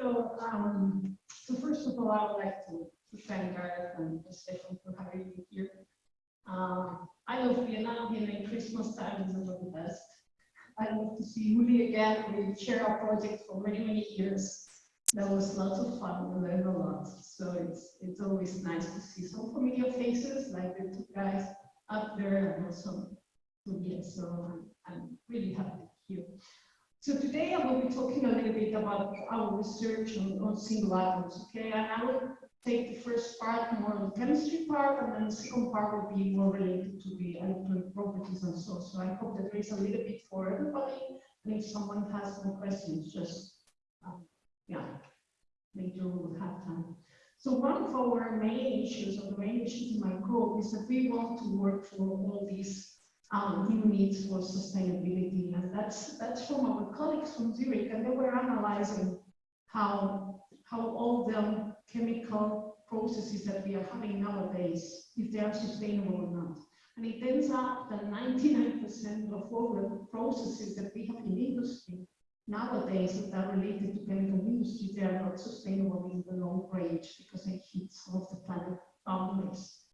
So, um, so first of all, I would like to, thank Gareth and Stefan for having me here. Um, I love Vienna. Vienna Christmas time is one of the best. I love to see Uli again. We share our project for many, many years. That was lots of fun. We learned a lot. So it's it's always nice to see some familiar faces like the two guys up there and also Tobias. So I'm, I'm really happy to be here. So today I will be talking a little bit about our research on, on single atoms, okay? And I will take the first part more on the chemistry part, and then the second part will be more related to the electronic properties and so. on. So I hope that there is a little bit for everybody, and if someone has some questions, just um, yeah, later we will have time. So one of our main issues, or the main issues in my group, is that we want to work for all these um, needs for sustainability, and that's that's from our colleagues from Zurich, and they were analyzing how how all the chemical processes that we are having nowadays, if they are sustainable or not. And it ends up that 99% of all the processes that we have in industry nowadays that are related to chemical industry, they are not sustainable in the long range because they hit some of the planet boundaries.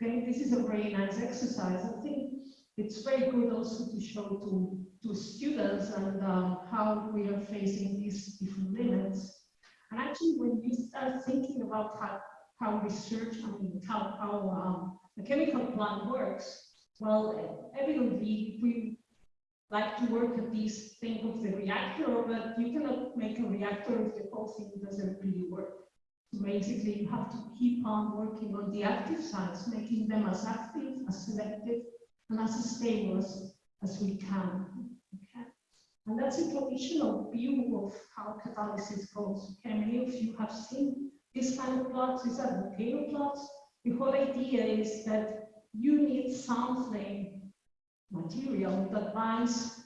Okay, this is a very nice exercise. I think it's very good also to show to, to students and um, how we are facing these different limits. And actually, when you start thinking about how, how research, I mean, how, how um, a chemical plant works, well, evidently, we like to work at this thing of the reactor, but you cannot make a reactor if the whole thing doesn't really work. So basically, you have to keep on working on the active sites, making them as active, as selective, and as stable as, as we can. Okay? And that's a traditional view of how catalysis goes. Okay, many of you have seen this kind of plots. These are volcano plots. The whole idea is that you need something, material, that binds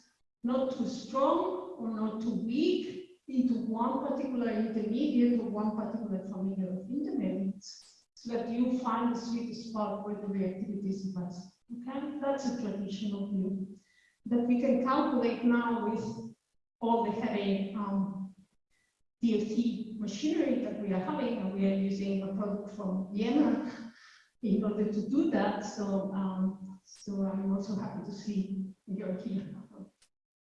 not too strong or not too weak into one particular intermediate or one particular family of intermediates so that you find the sweet spot where the reactivity is best. Okay, that's a traditional view that we can calculate now with all the heavy um, DFT machinery that we are having, and we are using a product from Vienna in order to do that. So, um, so I'm also happy to see you're here.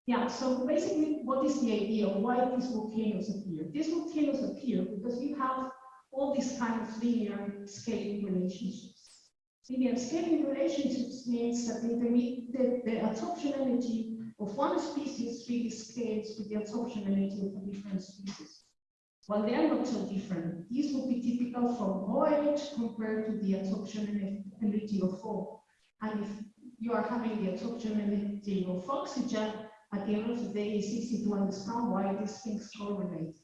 Yeah, so basically, what is the idea? Why these volcanoes appear? These volcanoes appear because you have all these kind of linear scaling relationships. Linear scaling relationships means that the, the, energy of one species really scales with the absorption energy of a different species. While they are not so different. These would be typical from OH compared to the absorption energy of O. And if you are having the absorption energy of oxygen, at the end of the day, it's easy to understand why these things correlate.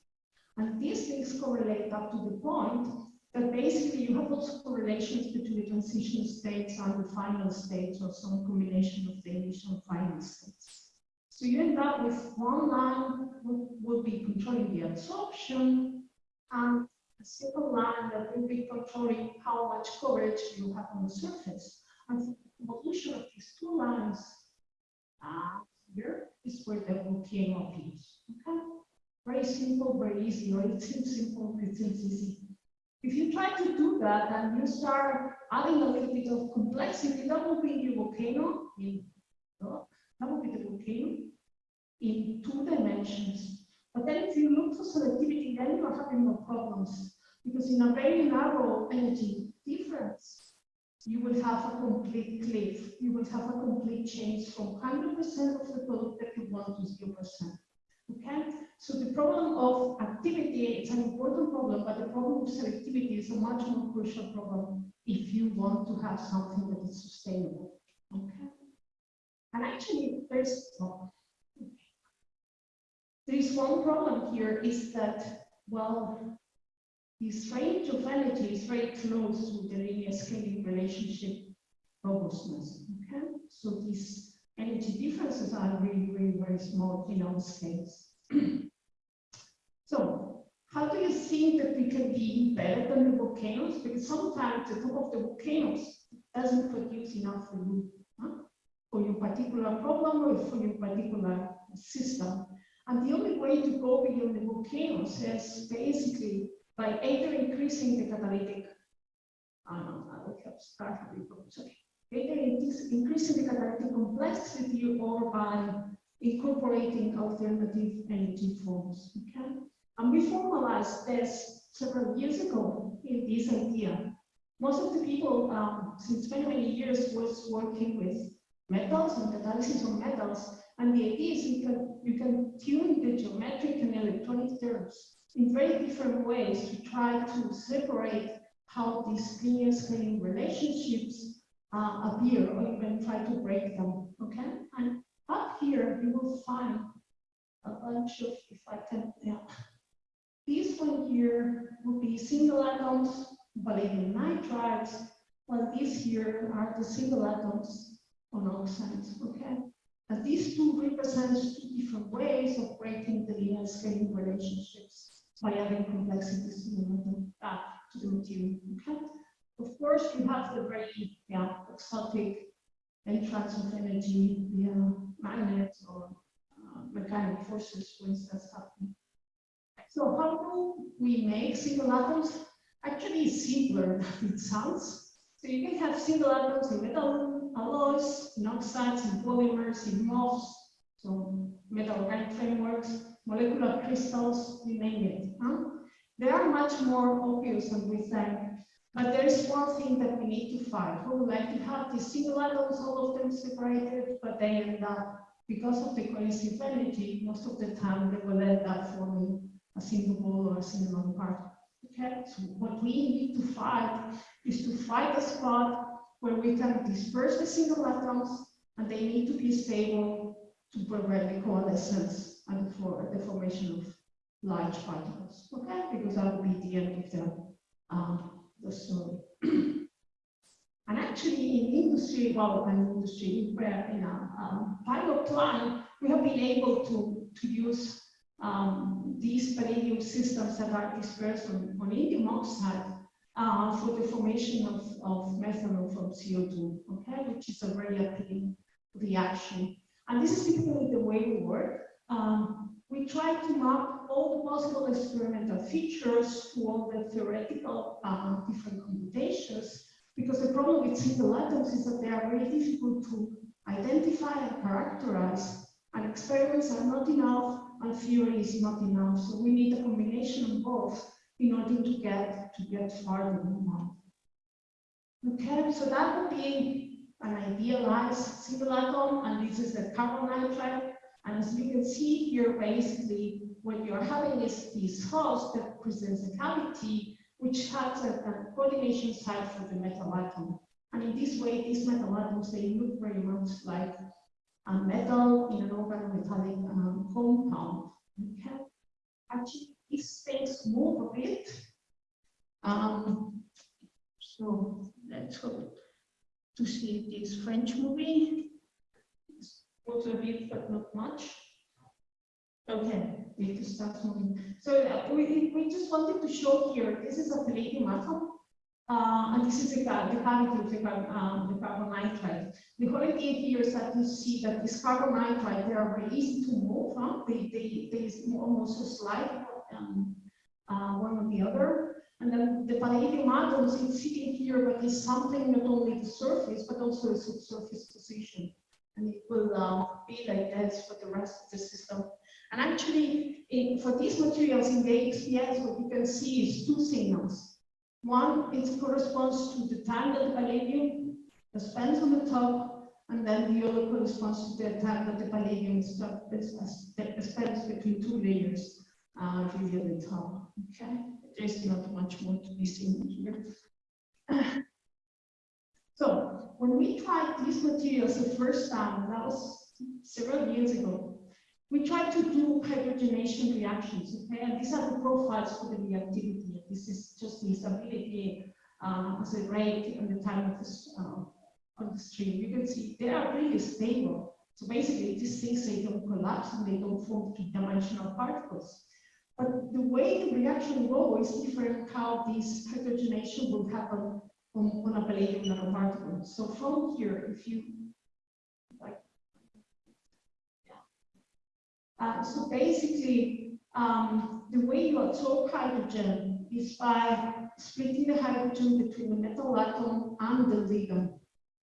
And these things correlate up to the point but basically, you have also correlations between the transition states and the final states, or some combination of the initial final states. So you end up with one line that will be controlling the absorption, and a second line that will be controlling how much coverage you have on the surface. And the evolution of these two lines uh, here is where the volcano appears. Okay? Very simple, very easy, or it seems simple, it seems easy. If you try to do that and you start adding a little bit of complexity, that will be the volcano in oh, that will be the volcano in two dimensions. But then if you look for selectivity, then you are having no problems because in a very narrow energy difference, you will have a complete cliff. You will have a complete change from 100% of the product that you want to 0%. The problem of activity is an important problem, but the problem of selectivity is a much more crucial problem if you want to have something that is sustainable. Okay, and actually, there's oh, there is one problem here is that well, this range of energy is very close to the linear scaling relationship robustness. Okay, so these energy differences are really, really very small in our scales. how do you think that we can be better than the volcanoes? Because sometimes the top of the volcanoes doesn't produce enough for you, huh? for your particular problem or for your particular system. And the only way to go beyond the volcanoes is basically by either increasing the catalytic, start okay. Either increasing the catalytic complexity or by incorporating alternative energy forms, okay? And we formalized this several years ago in this idea. Most of the people, um, since many, many years, was working with metals and catalysis of metals. And the idea is you can, you can tune the geometric and electronic terms in very different ways to try to separate how these linear scaling relationships uh, appear or even try to break them, okay? And up here, you will find a bunch of, if I can, yeah. This one here would be single atoms, palladium nitrides, while these here are the single atoms on oxides, okay? And these two represent two different ways of breaking the linear scaling relationships by adding complexities to the, uh, to the material, okay? Of course, you have the very yeah, exotic entrance of energy via magnets or uh, mechanical forces, for instance, happening. So how do we make single atoms? Actually, simpler than it sounds. So you can have single atoms in metal alloys, in oxides, in polymers, in MOFs, so metal organic frameworks, molecular crystals, you name it. Huh? They are much more obvious than we think. But there is one thing that we need to find. We would like to have these single atoms, all of them separated, but they end up, because of the energy, most of the time they will end up forming a single ball or a single particle. Okay, so what we need to fight is to fight a spot where we can disperse the single atoms and they need to be stable to prevent the coalescence and for the formation of large particles. Okay, because that would be the end of the, uh, the story. and actually in industry, well, in industry, where in a um, pilot plant, we have been able to, to use um, these palladium systems that are dispersed on, indium oxide uh, for the formation of, of methanol from CO2, okay, which is a very appealing reaction. And this is typically the way we work. Um, we try to map all the possible experimental features to all the theoretical uh, different computations, because the problem with single atoms is that they are very difficult to identify and characterize, and experiments are not enough and theory is not enough. So we need a combination of both in order to get to get farther. Okay, so that would be an idealized single atom, and this is the carbon nitride. And as you can see here, basically, what you're having is this host that presents a cavity, which has a, a coordination site for the metal atom. And in this way, these metal atoms, they look very much like a metal in an open organometallic um, compound. Okay, actually, these things move a bit. Um, so let's hope to see this French movie. It's also a bit, but not much. Okay, we to start moving. So uh, we, we just wanted to show here, this is a palladium atom. Uh, and this is the, the cavity of the, um, the carbon nitride. The whole idea here is that you see that this carbon nitride, they are very easy to move. Huh? They, they, they almost slide um, uh, one or the other. And then the palladium atoms is sitting here, but it's something not only the surface, but also the subsurface position. And it will uh, be like this for the rest of the system. And actually, in, for these materials in the XPS, what you can see is two signals. One, it corresponds to the time that the palladium spends on the top, and then the other corresponds to the time that the palladium spends between two layers, uh, at the top. Okay, there's not much more to be seen here. so when we tried these materials the first time, that was several years ago, we tried to do hydrogenation reactions, okay? And these are the profiles for the reactivity. This is just the stability um, as a rate and the time of the, uh, of the stream. You can see they are really stable. So basically, these things, they don't collapse and they don't form two-dimensional particles. But the way the reaction goes is different how this hydrogenation will happen on, on a palladium nanoparticle. So from here, if you Uh, so basically, um, the way you absorb hydrogen is by splitting the hydrogen between the metal atom and the ligand.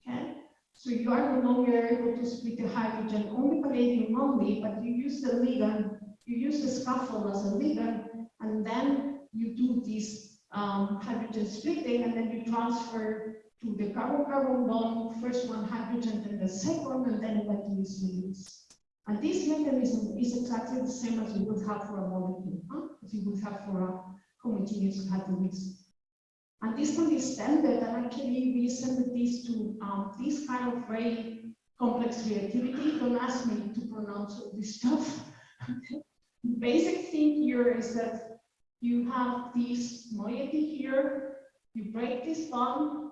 Okay? So you are no longer able to split the hydrogen only palladium only, but you use the ligand, you use the scaffold as a ligand, and then you do this um, hydrogen splitting, and then you transfer to the carbon-carbon bond, first one hydrogen, then the second, and then eventually leaves. And this mechanism is exactly the same as you would have for a molecule, huh? as you would have for a homogeneous catalyst. And this can be extended, and actually we extended this to um, this kind of very complex reactivity. Don't ask me to pronounce all this stuff. The basic thing here is that you have this moiety here, you break this bond,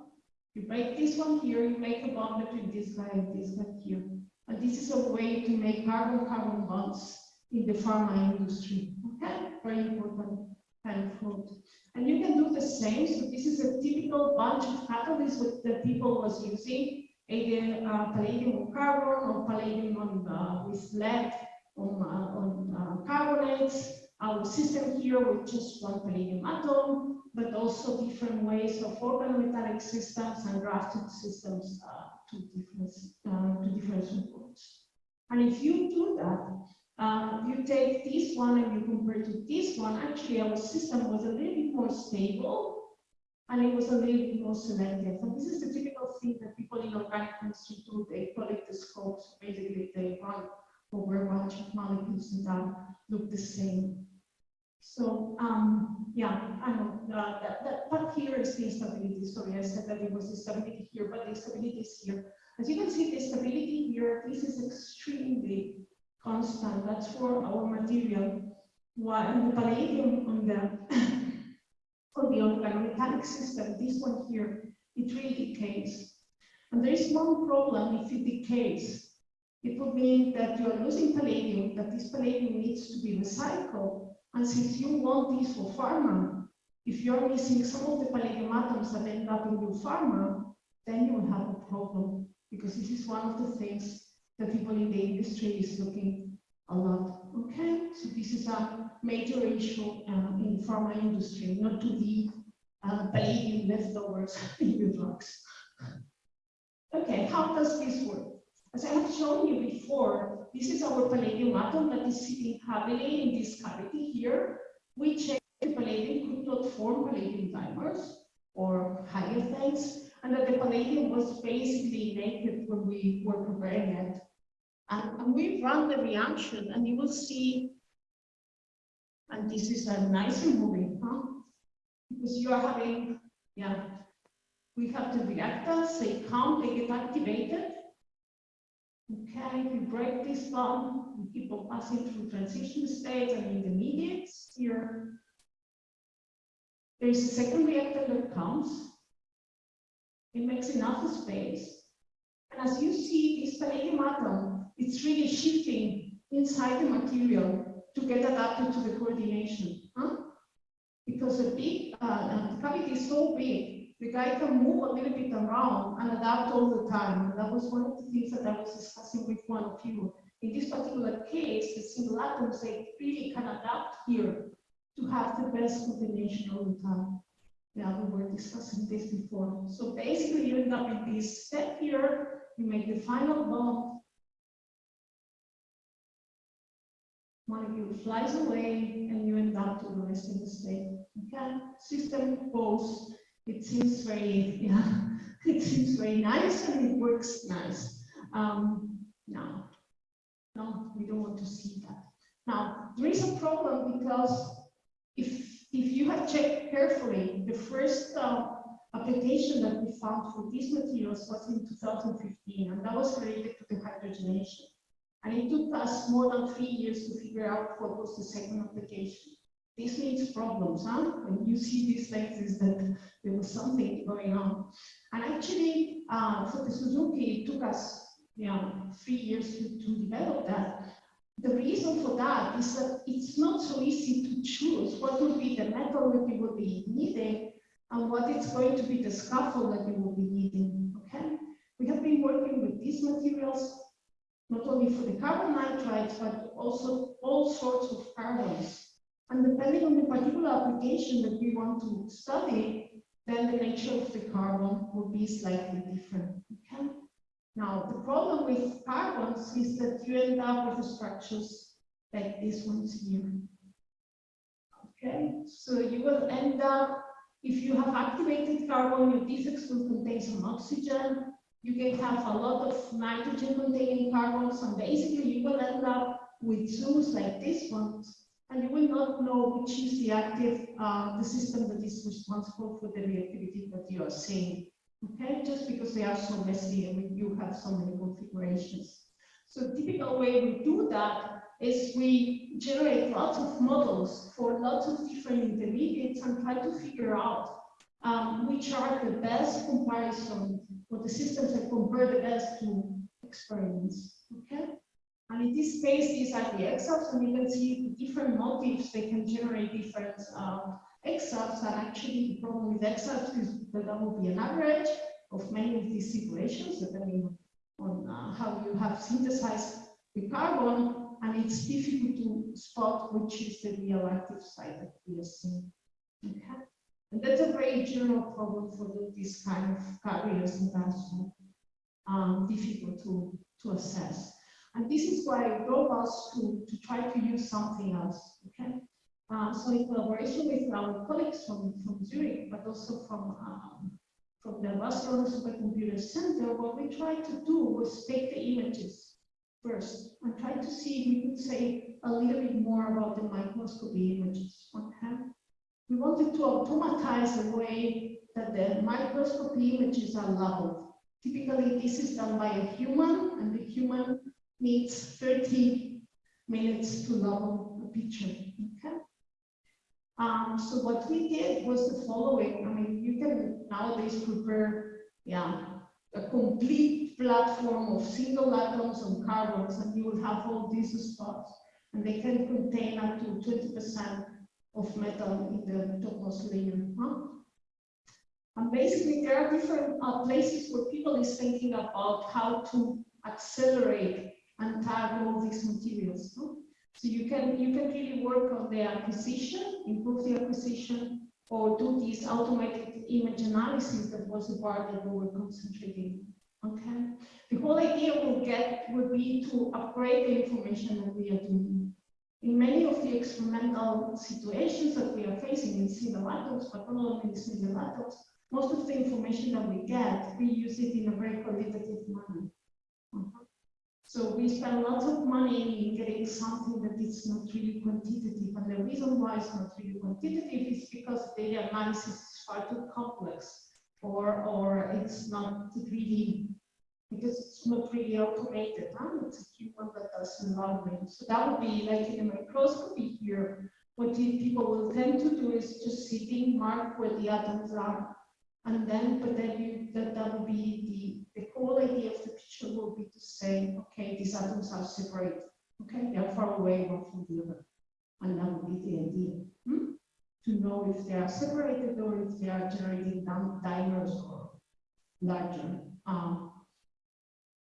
you break this one here, you make a bond between this guy and this guy here. This is a way to make carbon-carbon bonds in the pharma industry. Okay, very important kind of food. And you can do the same. So this is a typical bunch of catalysts that people was using, either uh, palladium on carbon or palladium on uh, with lead on, uh, on uh, carbonates. Our system here with just one palladium atom, but also different ways of organometallic systems and grafted systems uh, to different uh, to different supports. And if you do that, uh, you take this one and you compare to this one, actually our system was a little bit more stable and it was a little bit more selective. And this is the typical thing that people in organic chemistry do. They collect the scopes. Basically, they run over a bunch of molecules that look the same. So, um, yeah, I know uh, that, that part here is the instability. Sorry, I said that it was the stability here, but the stability is here. As you can see, the stability here, this is extremely constant. That's for our material. While the palladium on the on the organometallic system, this one here, it really decays. And there is one problem if it decays. It would mean that you are losing palladium, that this palladium needs to be recycled. And since you want this for pharma, if you're missing some of the palladium atoms that end up in your pharma, then you will have a problem because this is one of the things that people in the industry is looking a lot. Okay, so this is a major issue uh, in pharma industry, not to leave uh, palladium leftovers in your drugs. Okay, how does this work? As I have shown you before, this is our palladium atom that is sitting happily in this cavity here. We check the palladium could not form palladium dimers or higher things, and that the palladium was basically naked when we were preparing it. And, and we run the reaction and you will see, and this is a nice moving, huh? Because you are having, yeah, we have the reactors, they come, they get activated. Okay, you break this bond, we keep on passing through transition states and intermediates here. There is a second reactor that comes. It makes enough space. And as you see, this palladium atom it's really shifting inside the material to get adapted to the coordination. Huh? Because big uh, the cavity is so big, the guy can move a little bit around and adapt all the time. And that was one of the things that I was discussing with one of you. In this particular case, the single atoms, they really can adapt here to have the best combination all the time. Yeah, we were discussing this before. So basically, you end up in this step here, you make the final bond, molecule flies away and you end up to the rest of the state. Okay, system goes. It seems very, yeah, it seems very nice and it works nice. Um, no, no, we don't want to see that. Now, there is a problem because if if you have checked carefully, the first uh, application that we found for these materials was in 2015, and that was related to the hydrogenation. And it took us more than three years to figure out what was the second application. This means problems, huh? When you see these things, is that there was something going on. And actually, uh, for the Suzuki, it took us yeah, three years to, to develop that. The reason for that is that it's not so easy to choose what will be the metal that you will be needing and what is going to be the scaffold that you will be needing. Okay, we have been working with these materials not only for the carbon nitrides, but also all sorts of carbons. And depending on the particular application that we want to study, then the nature of the carbon will be slightly different. Okay? Now, the problem with carbons is that you end up with structures like these ones here. Okay, so you will end up, if you have activated carbon, your defects will contain some oxygen, you can have a lot of nitrogen containing carbons, and basically you will end up with zoos like this one, and you will not know which is the active, uh, the system that is responsible for the reactivity that you are seeing. Okay, just because they are so messy and you have so many configurations. So typical way we do that is we generate lots of models for lots of different intermediates and try to figure out um, which are the best comparison or the systems that compare the best to experiments. Okay. And in this case, these are the exafs, and you can see the different motifs, they can generate different uh, exafs, and actually the problem with exafs is that there will be an average of many of these situations, depending on uh, how you have synthesized the carbon, and it's difficult to spot which is the real active site that we are seeing. Okay. And that's a very general problem for this kind of carriers and that's um, difficult to, to assess. And this is why I drove us to, to try to use something else, okay? Uh, so in collaboration with our colleagues from, from Zurich, but also from, um, from the Barcelona Supercomputer Center, what we tried to do was take the images first and try to see if we could say a little bit more about the microscopy images, okay? We wanted to automatize the way that the microscopy images are labeled. Typically, this is done by a human, and the human needs 30 minutes to level a picture. Okay. Um, so what we did was the following. I mean, you can nowadays prepare, yeah, a complete platform of single atoms on carbons, and you will have all these spots, and they can contain up to 20% of metal in the topmost layer. Huh? And basically, there are different uh, places where people is thinking about how to accelerate and tag all these materials. No? So you can you can really work on the acquisition, improve the acquisition, or do this automated image analysis that was the part that we were concentrating. Okay. The whole idea will get would be to upgrade the information that we are doing. In many of the experimental situations that we are facing in single atoms, but not only in single atoms, most of the information that we get, we use it in a very qualitative manner. Uh -huh. So we spend lots of money in getting something that is not really quantitative. And the reason why it's not really quantitative is because data analysis is far too complex or, or it's not really, because it's not really automated. Huh? It's a human that does modeling. So that would be like in a microscopy here. What people will tend to do is just sitting, mark where the atoms are. And then, but then you, that, that would be the, the whole idea of the picture will be to say, okay, these atoms are separate. Okay, they are far away one from the other. And that would be the idea. Hmm? To know if they are separated or if they are generating dimers or larger, um,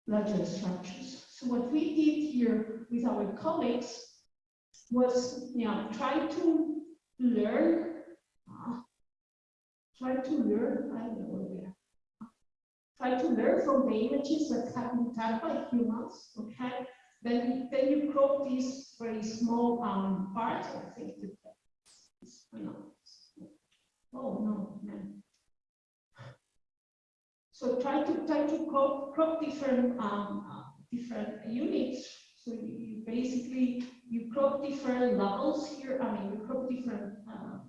larger structures. So what we did here with our colleagues was you know, try to learn, uh, try to learn, I don't know try to learn from the images that have been tagged by humans, okay? Then, then you crop these very small um, parts, I think that no. Oh no. So try to try to crop, crop different um, different units. So you, you, basically you crop different levels here. I mean, you crop different uh,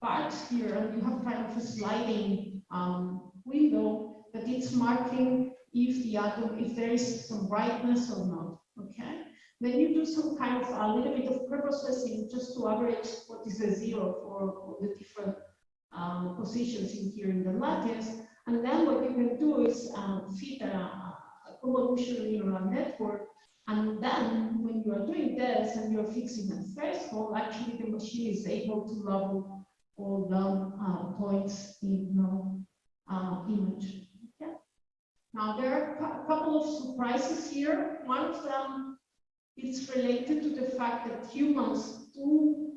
parts here, and you have kind of a sliding um, window that it's marking if the atom, if there is some brightness or not, okay? Then you do some kind of a little bit of preprocessing just to average what is the zero for the different um, positions in here in the lattice. And then what you can do is um, feed a, a convolutional neural network. And then when you are doing this and you're fixing a threshold, actually the machine is able to level all the uh, points in the uh, image. Now, there are a couple of surprises here. One of them is related to the fact that humans do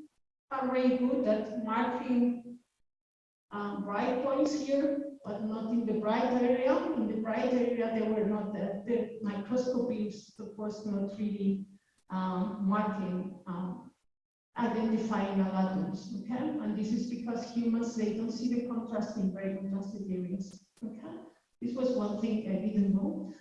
are very good at marking um, bright points here, but not in the bright area. In the bright area, they were not, the, the microscopy is, of course, not really um, marking, um, identifying atoms, okay? And this is because humans, they don't see the contrast in very contrasted areas, okay? This was one thing I didn't know.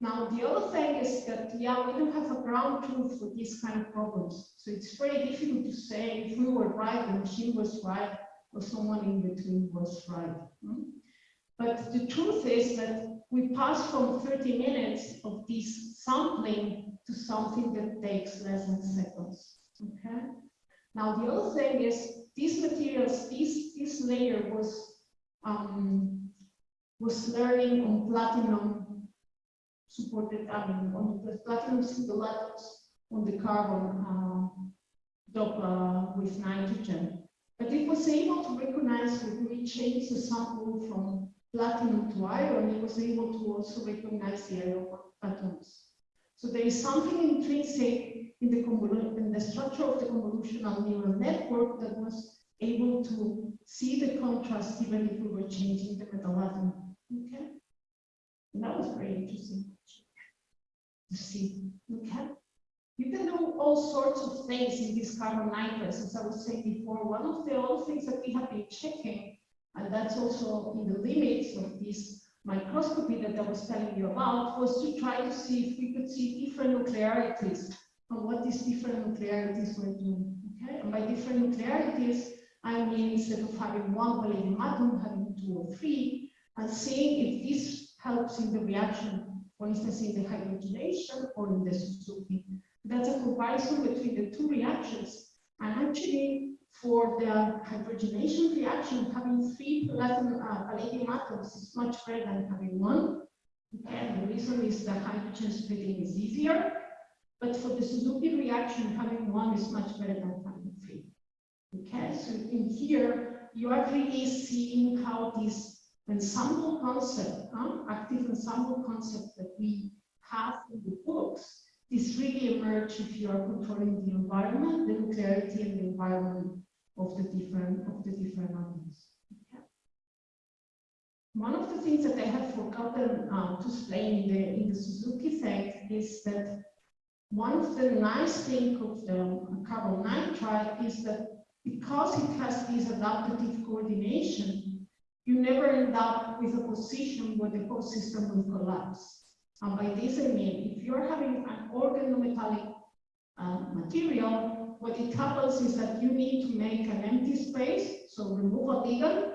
Now, the other thing is that, yeah, we don't have a ground truth for these kind of problems. So it's very difficult to say if we were right, the machine was right, or someone in between was right. Hmm? But the truth is that we pass from 30 minutes of this sampling to something that takes less than seconds. Okay. Now the other thing is these materials, this this layer was um, was learning on platinum supported, I mean, on the platinum single atoms on the carbon um, uh, with nitrogen. But it was able to recognize when we changed the sample from platinum to iron, it was able to also recognize the iron atoms. So there is something intrinsic in the, in the structure of the convolutional neural network that was able to see the contrast even if we were changing the metal atom. Okay? And that was very interesting to see. Okay? You can do all sorts of things in this carbon nitrides, as I was saying before. One of the other things that we have been checking, and that's also in the limits of this microscopy that I was telling you about, was to try to see if we could see different nuclearities and what these different nuclearities were doing. Okay, and by different nuclearities, I mean instead of having one palladium atom, having two or three, and seeing if this helps in the reaction, for instance, in the hydrogenation or in the Suzuki. That's a comparison between the two reactions. And actually, for the hydrogenation reaction, having three palladium, uh, palladium atoms is much better than having one. Okay, the reason is that hydrogen splitting is easier. But for the Suzuki reaction, having one is much better than having three. Okay, so in here, you are really seeing how this ensemble concept, huh, active ensemble concept that we have in the books this really emerge if you are controlling the environment, the nuclearity and the environment of the different of the different. Okay. One of the things that I have forgotten uh, to explain in the in the Suzuki thing is that one of the nice things of the carbon nitride is that because it has this adaptive coordination, you never end up with a position where the whole system will collapse. And by this I mean, if you're having an organometallic uh, material, what it happens is that you need to make an empty space, so remove a ligand,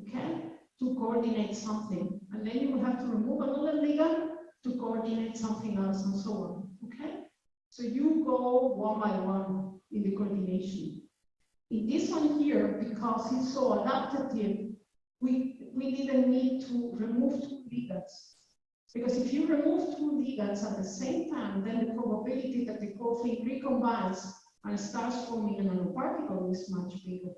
okay, to coordinate something. And then you will have to remove another ligand to coordinate something else and so on, okay? So you go one by one in the coordination. In this one here, because it's so adaptive, we, we didn't need to remove two ligands. Because if you remove two ligands at the same time, then the probability that the thing recombines and starts forming a nanoparticle is much bigger.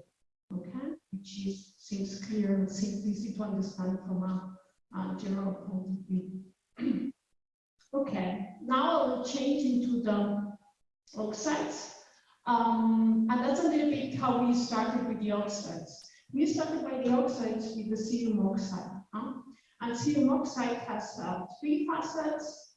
Okay, which is seems clear and seems easy to understand from a, a general point of view. okay, now I will change into the oxides. Um, and that's a little bit how we started with the oxides. We started by the oxides with the cerium oxide. Huh? And cerium oxide has uh, three facets,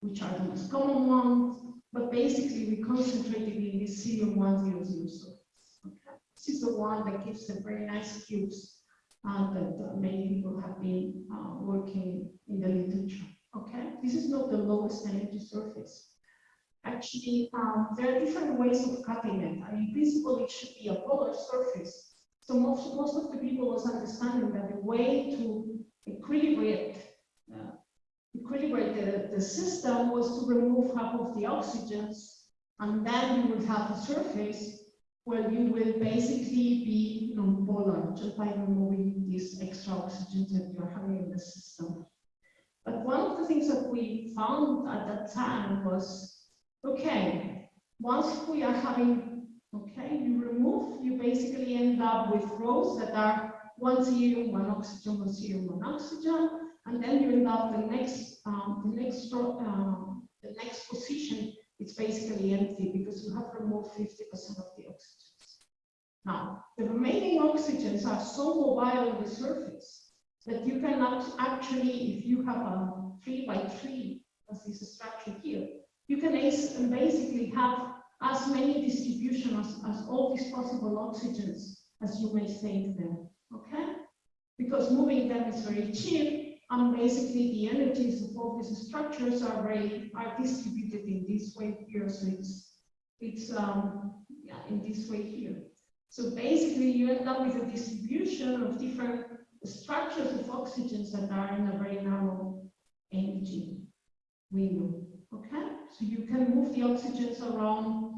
which are the most common ones, but basically we concentrated in the cerium 100 surface. Okay. This is the one that gives the very nice cubes uh, that uh, many people have been uh, working in the literature. Okay, this is not the lowest energy surface. Actually, um, there are different ways of cutting it. I mean, in principle, it should be a polar surface. So most, most of the people was understanding that the way to equilibrate, uh, equilibrate the, the system was to remove half of the oxygens, and then you would have a surface where you will basically be non-polar just by removing these extra oxygens that you're having in the system. But one of the things that we found at that time was, okay, once we are having, okay, you remove, you basically end up with rows that are one cerium, one oxygen, one cerium, one oxygen. And then you end up the next, um, the next, um, the next position, it's basically empty because you have removed fifty percent of the oxygens. Now, the remaining oxygens are so mobile on the surface that you cannot actually, if you have a three by three, as is structure here, you can basically have as many distribution as, as all these possible oxygens as you may save them, okay? Because moving them is very cheap, and basically the energies of all these structures are very, are distributed in this way here, so it's, it's, um, yeah, in this way here. So basically you end up with a distribution of different structures of oxygens that are in a very narrow energy window, okay? So you can move the oxygens around.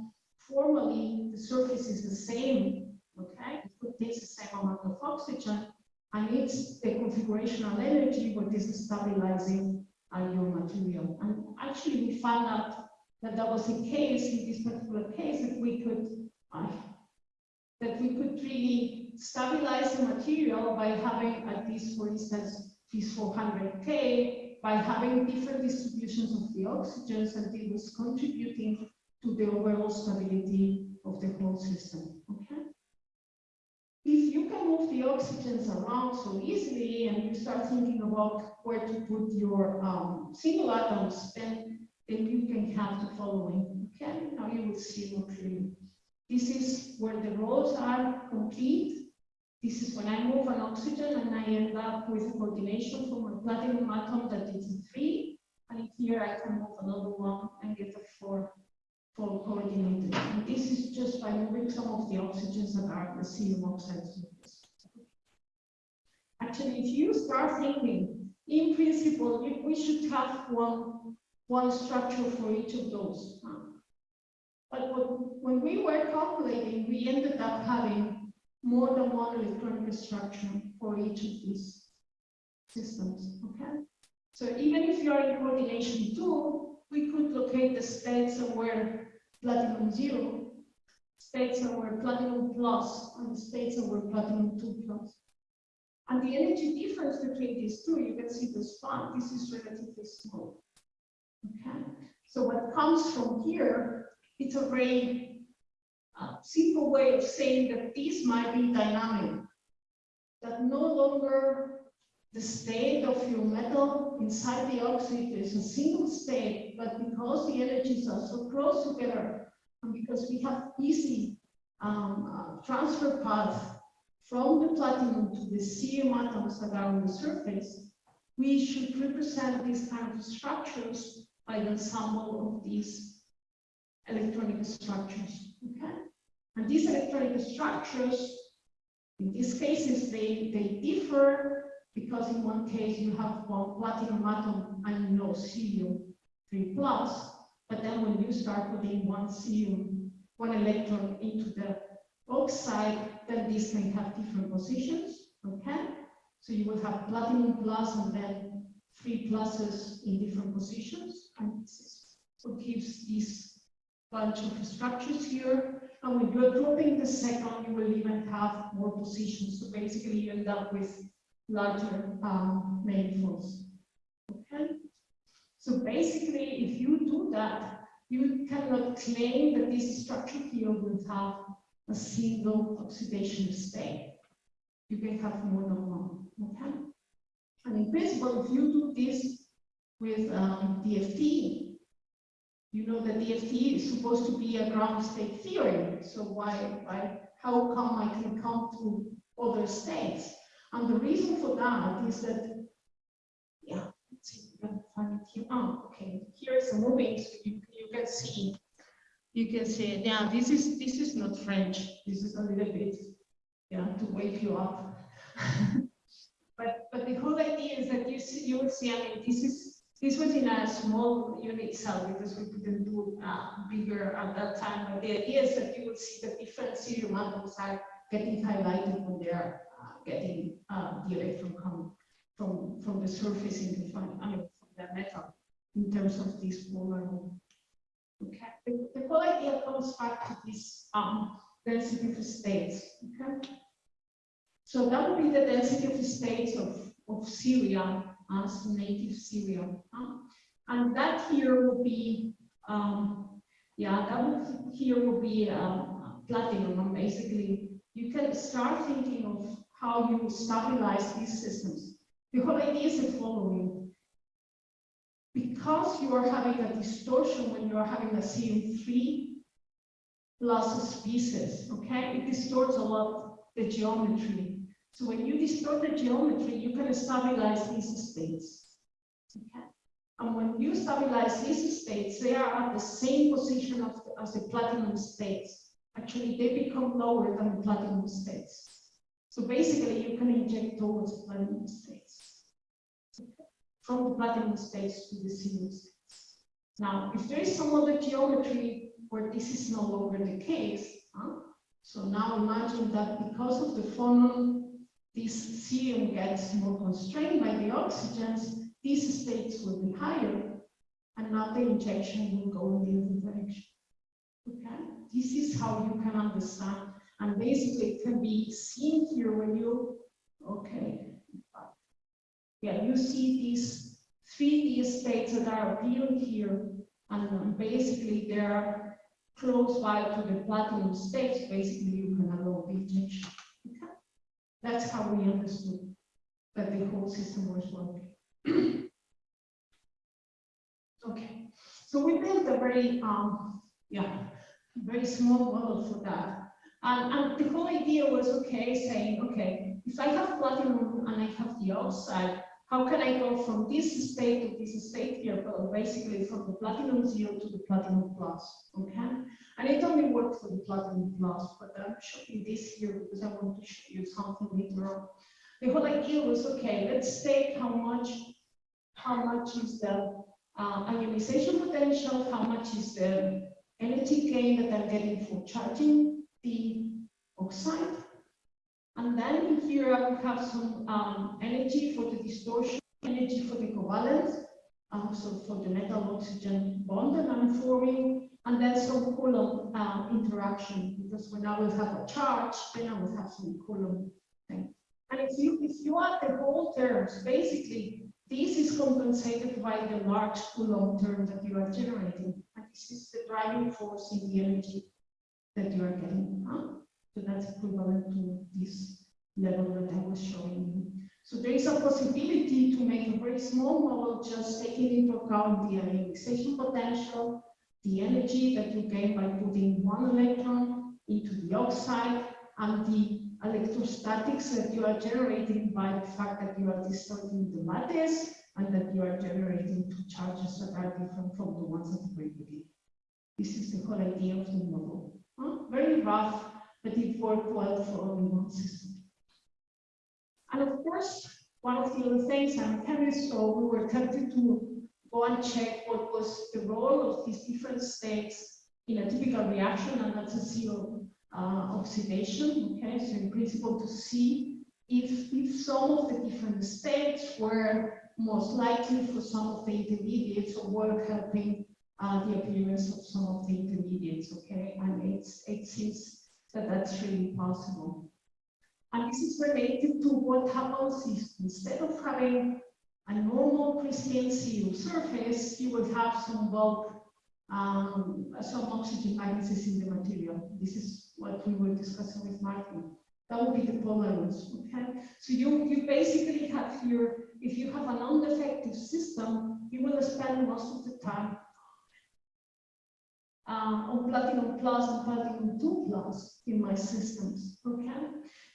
Formally, the surface is the same, okay? It contains the same amount of oxygen, and it's the configurational energy what is stabilizing uh, your material. And actually, we found out that that was the case in this particular case that we could uh, that we could really stabilize the material by having at least, for instance, this 400K, by having different distributions of the oxygens, and it was contributing to the overall stability of the whole system, okay? If you can move the oxygens around so easily and you start thinking about where to put your um, single atoms, then, then you can have the following, okay? Now you will see more clearly. This is where the rows are complete. This is when I move an oxygen and I end up with a coordination from a platinum atom that is three. And here I can move another one and get a four, four coordinated. And this is just by moving some of the oxygens that are the oxide surface. Actually, if you start thinking, in principle, we, we should have one, one structure for each of those. Um, but when we were calculating, we ended up having more than one electronic structure for each of these systems, okay? So even if you are in coordination two, we could locate the states somewhere platinum zero, states somewhere platinum plus, and states somewhere platinum two plus. And the energy difference between these two, you can see the span, this is relatively small. Okay, so what comes from here, it's a very uh, simple way of saying that this might be dynamic. That no longer the state of your metal inside the oxide is a single state, but because the energies are so close together, and because we have easy um, uh, transfer path from the platinum to the cerium atoms that are on the surface, we should represent these kind of structures by the ensemble of these electronic structures, okay? And these electronic structures, in these cases, they, they differ because in one case you have platinum atom and no cerium 3 plus, but then when you start putting one cerium, one electron into the oxide, then these can have different positions, okay? So you will have platinum plus and then three pluses in different positions, and this is what gives this bunch of structures here. And when you're dropping the second, you will even have more positions. So basically, you end up with larger um, manifolds. Okay. So basically, if you do that, you cannot claim that this structure here will have a single oxidation state. You can have more than one. Okay. And in principle, if you do this with um, DFT, you know that DFT is supposed to be a ground state theory. So why, why, how come I can come to other states? And the reason for that is that, yeah, let's see, if we can find it here. Oh, okay, here is a moving, so you, you can see, you can see, yeah, this is, this is not French. This is a little bit, yeah, to wake you up. But, but the whole idea is that you see, you will see, I mean, this is, this was in a small unit cell because we couldn't do uh, bigger at that time. But the idea is that you will see the different cerium atoms are getting highlighted when they're uh, getting uh, the electron from, from the surface in the I from the metal in terms of this polar. Okay, the, the whole idea comes back to this um, density of states. Okay. So that would be the density of states of, of ceria as native cerium. huh? And that here would be, um, yeah, that would, here would be um, platinum, basically you can start thinking of how you stabilize these systems. The whole idea is the following. Because you are having a distortion when you are having a CM3 plus a species, okay, it distorts a lot the geometry. So when you distort the geometry, you can stabilize these states. Okay? And when you stabilize these states, they are at the same position the, as the platinum states. Actually, they become lower than the platinum states. So basically, you can inject towards platinum states. From the platinum states to the cerium states. Now, if there is some other geometry where this is no longer the case, huh? so now imagine that because of the phonon this cerium gets more constrained by the oxygens, these states will be higher, and now the injection will go in the other direction. Okay, this is how you can understand, and basically it can be seen here when you, okay, yeah, you see these 3D states that are appearing here, and basically they're close by to the platinum states, basically you can allow the injection. Okay? That's how we understood that the whole system was working. okay, so we built a very, um, yeah, very small model for that. And, and the whole idea was, okay, saying, okay, if I have platinum and I have the oxide, how can I go from this state to this state here, but basically from the platinum zero to the platinum plus, okay? And it only worked for the platinum plus, but I'm showing this here because I want to show you something later on. The whole idea was, okay, let's take how much, how much is the uh, ionization potential, how much is the energy gain that I'm getting for charging the oxide, and then here I will have some um, energy for the distortion, energy for the covalent, um, so for the metal oxygen bond that I'm forming, and then some Coulomb uh, interaction, because when I will have a charge, then I will have some Coulomb thing. And if you, if you add the whole terms, basically, this is compensated by the large Coulomb term that you are generating. And this is the driving force in the energy that you are getting. Huh? So that's equivalent to this level that I was showing you. So there is a possibility to make a very small model just taking into account the ionization potential, the energy that you gain by putting one electron into the oxide, and the electrostatics that you are generating by the fact that you are distorting the lattice and that you are generating two charges that are different from the ones that we begin. This is the whole idea of the model. Very rough, but it worked well for only one system. And of course, one of the other things I'm chemist, so we were tempted to go and check what was the role of these different states in a typical reaction, and that's a CO uh, oxidation. Okay, so in principle, to see if, if some of the different states were most likely for some of the intermediates or were helping uh, the appearance of some of the intermediates. Okay, and it's it seems that that's really possible. And this is related to what happens if instead of having a normal crystalline ceria surface, you would have some bulk, um, some oxygen vacancies in the material. This is what we were discussing with Martin. That would be the polarons, okay? So you, you basically have here, if you have a non-defective system, you will spend most of the time uh, on platinum plus and platinum 2 plus in my systems, okay?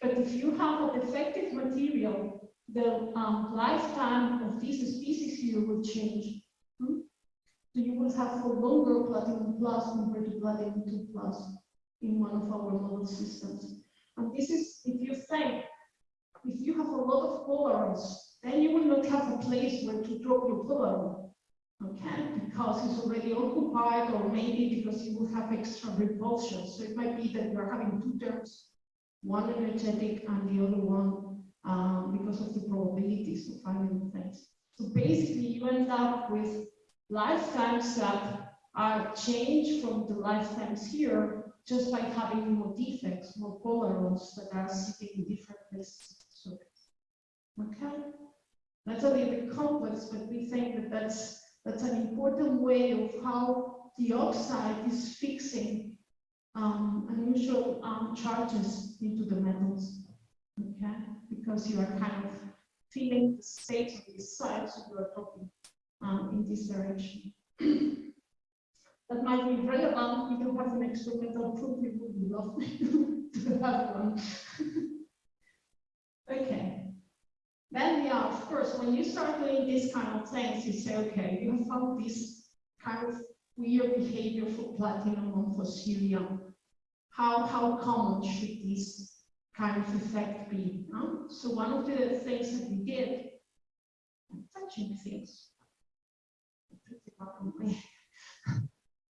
But if you have an defective material, the um, lifetime of this species here will change. Hmm? So you will have for longer platinum plus compared to platinum 2 plus in one of our model systems. And this is, if you think, if you have a lot of polarons, then you will not have a place where to drop your polaron okay, because it's already occupied or maybe because you will have extra repulsion. So it might be that you're having two terms, one energetic and the other one um, because of the probabilities of finding things. So basically you end up with lifetimes that are changed from the lifetimes here just by having more defects, more polarons that are sitting in different places. Okay. That's a little bit complex, but we think that that's, that's an important way of how the oxide is fixing um, unusual um, charges into the metals. Okay, because you are kind of feeling the state of this side, so you are talking um, in this direction. that might be relevant if you have an experimental proof, it would be lovely to have one. okay. Then, yeah, of course, when you start doing these kind of things, you say, okay, you have found this kind of weird behavior for platinum and for cerium. How, how common should this kind of effect be? Huh? So one of the things that we did, touching things.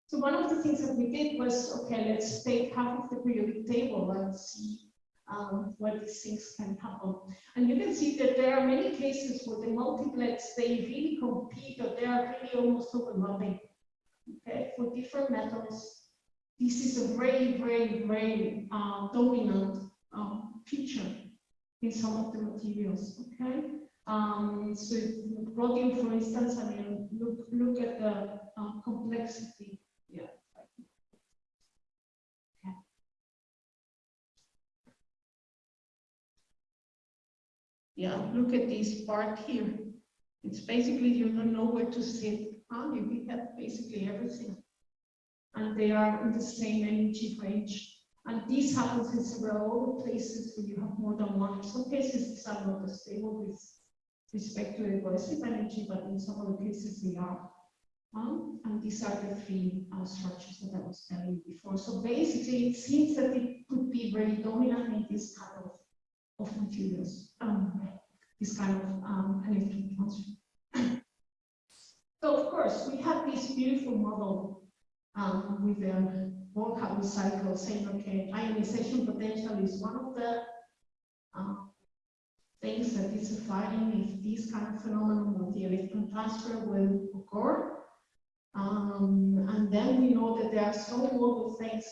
So one of the things that we did was, okay, let's take half of the periodic table and see um, where these things can happen. And you can see that there are many cases where the multiplets, they really compete or they are really almost overlapping. Okay, for different metals, this is a very, very, very uh, dominant um, feature in some of the materials. Okay, um, so rhodium, for instance, I mean, look look at the uh, complexity Yeah, look at this part here. It's basically you don't know where to sit. Huh? You have basically everything. And they are in the same energy range. And this happens in several places where you have more than one. In some cases, these are not as stable with respect to the cohesive energy, but in some other cases they are. Um, and these are the three uh, structures that I was telling you before. So basically, it seems that it could be very dominant in this kind of, of materials, um, this kind of um, electron transfer. so of course, we have this beautiful model um, with the Born-Haber cycle saying, okay, ionization potential is one of the um, things that is defining if this kind of phenomenon of the electron transfer will occur. Um, and then we know that there are some other things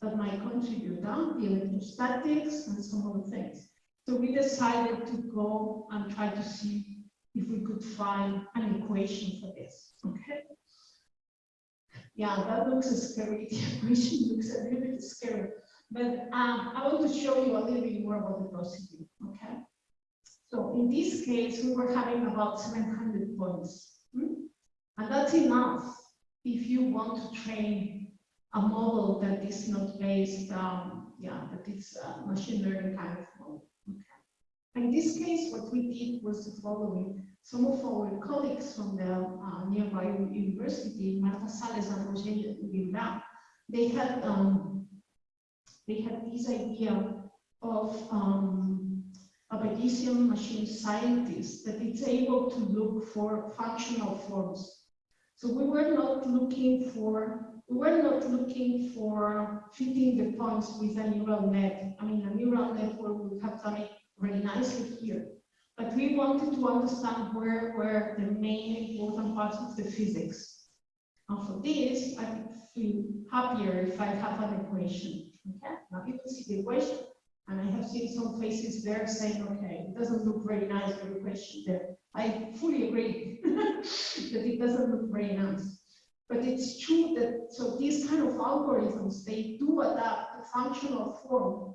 that might contribute, huh? the electrostatics and some other things. So we decided to go and try to see if we could find an equation for this. Okay. Yeah, that looks scary. The equation looks a little bit scary. But um, I want to show you a little bit more about the procedure. Okay. So in this case, we were having about 700 points. Hmm? And that's enough if you want to train a model that is not based, um, yeah, that is a machine learning kind of. In this case, what we did was the following. Some of our colleagues from the uh, nearby university, Marta Sales and Roger Guimerà, they had um, they had this idea of um, a Bayesian machine scientist that it's able to look for functional forms so we were not looking for we were not looking for fitting the points with a neural net. I mean, a neural network would have done it very nicely here. But we wanted to understand where were the main important parts of the physics. And for this, I would feel happier if I have an equation. Okay, now you can see the equation. And I have seen some faces there saying, okay, it doesn't look very nice, the equation there. I fully agree that it doesn't look very nice. But it's true that, so these kind of algorithms, they do adapt the functional form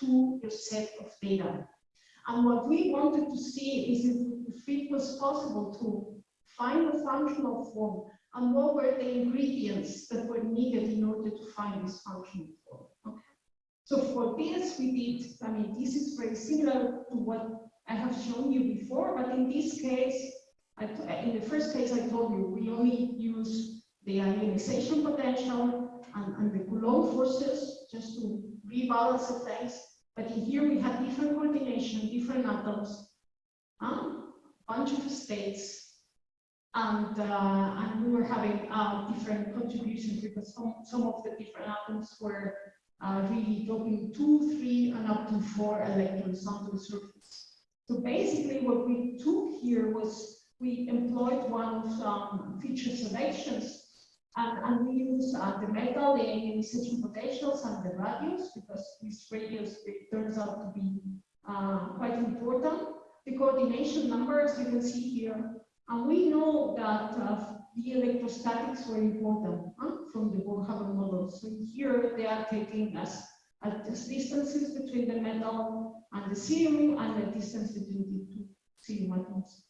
to your set of data. And what we wanted to see is if, it was possible to find a functional form and what were the ingredients that were needed in order to find this functional form. Okay. So for this, we did, I mean, this is very similar to what I have shown you before, but in this case, in the first case I told you, we only use the ionization potential and, and the Coulomb forces just to rebalance the things. But here we had different coordination, different atoms, a bunch of states, and uh, and we were having uh, different contributions because some some of the different atoms were uh, really dropping two, three, and up to four electrons onto the surface. So basically what we took here was we employed one of um, feature selections and, and we use uh, the metal, the ionization potentials and the radius because this radius turns out to be uh, quite important. the coordination numbers you can see here. And we know that uh, the electrostatics were important huh, from the Born-Haber model. So here they are taking us at the distances between the metal and the cerium and the distance between the two cerium atoms.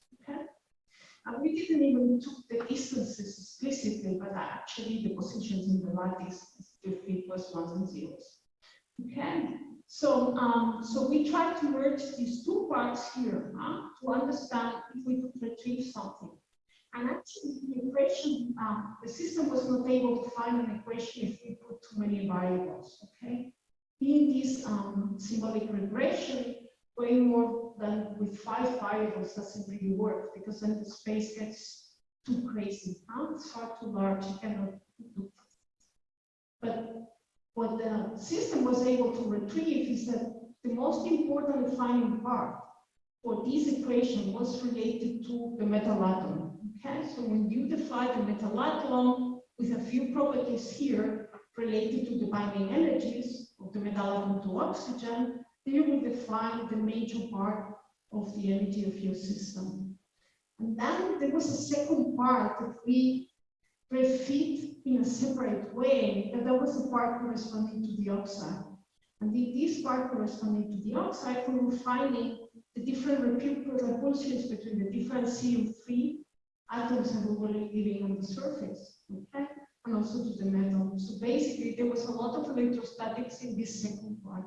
And we didn't even took the distances explicitly, but actually the positions in the lattice with plus ones and zeros. Okay, so um, so we try to merge these two parts here huh, to understand if we could retrieve something. And actually, the equation, um, the system was not able to find an equation if we put too many variables. Okay, in this um, symbolic regression, way more than with five variables doesn't really work because then the space gets too crazy. Huh? It's far too large. You cannot do. But what the system was able to retrieve is that the most important defining part for this equation was related to the metal atom. Okay, so when you define the metal atom with a few properties here related to the binding energies of the metal atom to oxygen, then you will define the major part of the energy of your system. And then there was a second part that we refit in a separate way, and that was a part corresponding to the oxide. And in this part corresponding to the oxide, we were finding the different repulsions between the different cerium-free atoms that we were living on the surface, okay? And also to the metal. So basically, there was a lot of electrostatics in this second part.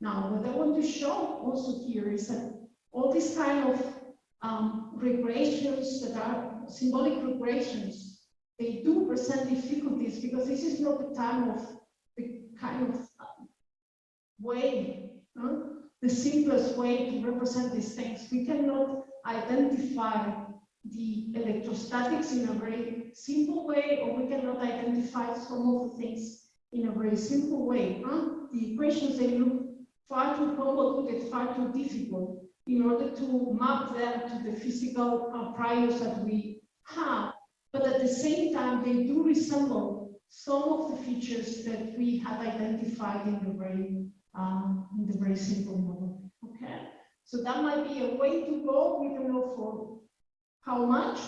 Now, what I want to show also here is that all these kind of um, regressions that are symbolic regressions, they do present difficulties because this is not the time of the kind of um, way, huh? the simplest way to represent these things. We cannot identify the electrostatics in a very simple way, or we cannot identify some of the things in a very simple way. Huh? The equations, they look far too convoluted, far too difficult in order to map them to the physical uh, priors that we have. But at the same time, they do resemble some of the features that we have identified in the very, um, in the very simple model. Okay, so that might be a way to go. We don't know for how much.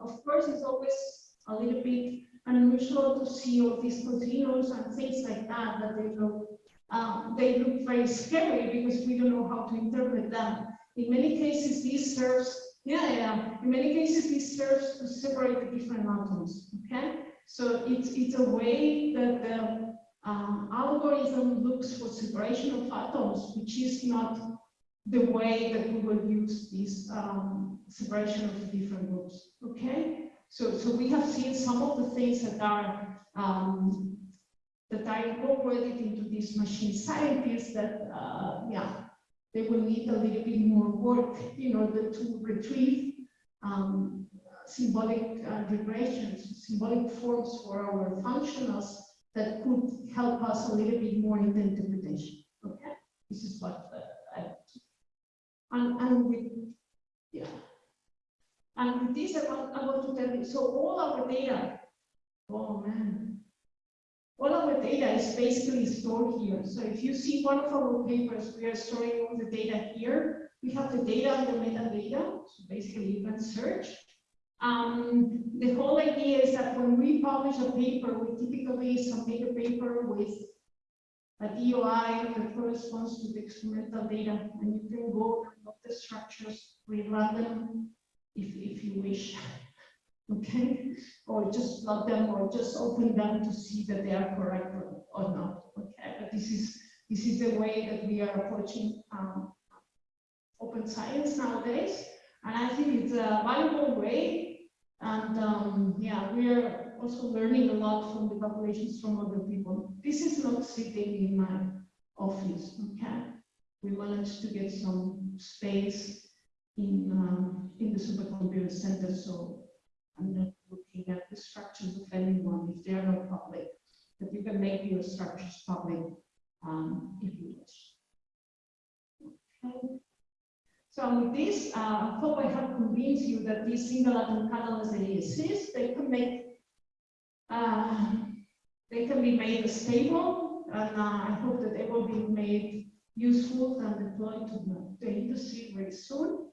Of course, it's always a little bit unusual to see all these continuums and things like that that they look um, they look very scary because we don't know how to interpret them. In many cases, this serves, yeah, yeah, in many cases, this serves to separate the different atoms, okay? So it's, it's a way that the um, algorithm looks for separation of atoms, which is not the way that we will use this um, separation of the different groups, okay? So, so we have seen some of the things that are um, that are incorporated into these machine scientists that, uh, yeah, they will need a little bit more work in order to retrieve um, symbolic uh, regressions, symbolic forms for our functionals that could help us a little bit more in the interpretation. Okay, this is what uh, I and and with yeah, and with this I want I want to tell you. So all our data. Oh man, all of our data is basically stored here. So if you see one of our papers, we are storing all the data here. We have the data and the metadata, so basically you can search. Um, the whole idea is that when we publish a paper, we typically submit a paper with a DOI that corresponds to the experimental data, and you can go and look the structures, rerun them if, if you wish okay? Or just plug them or just open them to see that they are correct or, or not, okay? But this is, this is the way that we are approaching um, open science nowadays. And I think it's a valuable way. And um, yeah, we are also learning a lot from the populations from other people. This is not sitting in my office, okay? We managed to get some space in, um, in the supercomputer center, so I'm not looking at the structures of anyone if they are not public, but you can make your structures public um, if you wish. Okay. So with this, uh, I hope I have convinced you that these single atom catalysts they exist. They can make uh, they can be made stable, and uh, I hope that they will be made useful and deployed to the industry very soon.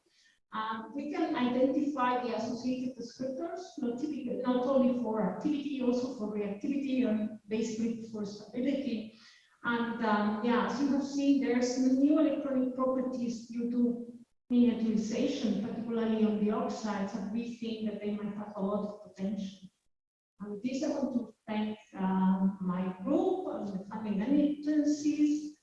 Um, we can identify the associated descriptors, not typically, not only for activity, also for reactivity and basically for stability. And um, yeah, as you have seen, there's new electronic properties due to miniaturization, particularly on the oxides, and we think that they might have a lot of potential. And this, I want to thank um, my group and the funding agencies